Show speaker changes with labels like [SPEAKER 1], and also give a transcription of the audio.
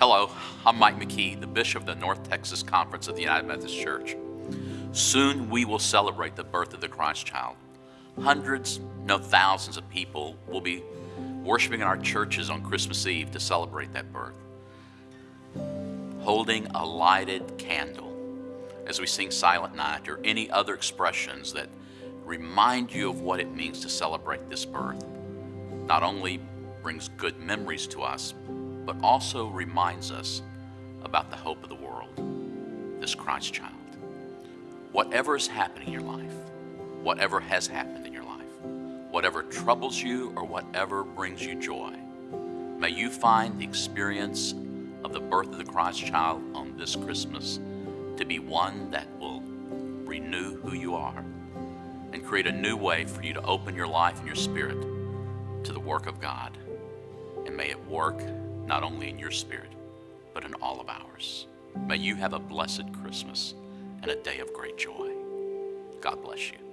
[SPEAKER 1] Hello, I'm Mike McKee, the Bishop of the North Texas Conference of the United Methodist Church. Soon we will celebrate the birth of the Christ child. Hundreds, no thousands of people will be worshiping in our churches on Christmas Eve to celebrate that birth. Holding a lighted candle as we sing Silent Night or any other expressions that remind you of what it means to celebrate this birth not only brings good memories to us, but also reminds us about the hope of the world, this Christ child. Whatever is happening in your life, whatever has happened in your life, whatever troubles you or whatever brings you joy, may you find the experience of the birth of the Christ child on this Christmas to be one that will renew who you are and create a new way for you to open your life and your spirit to the work of God. And may it work not only in your spirit, but in all of ours. May you have a blessed Christmas and a day of great joy. God bless you.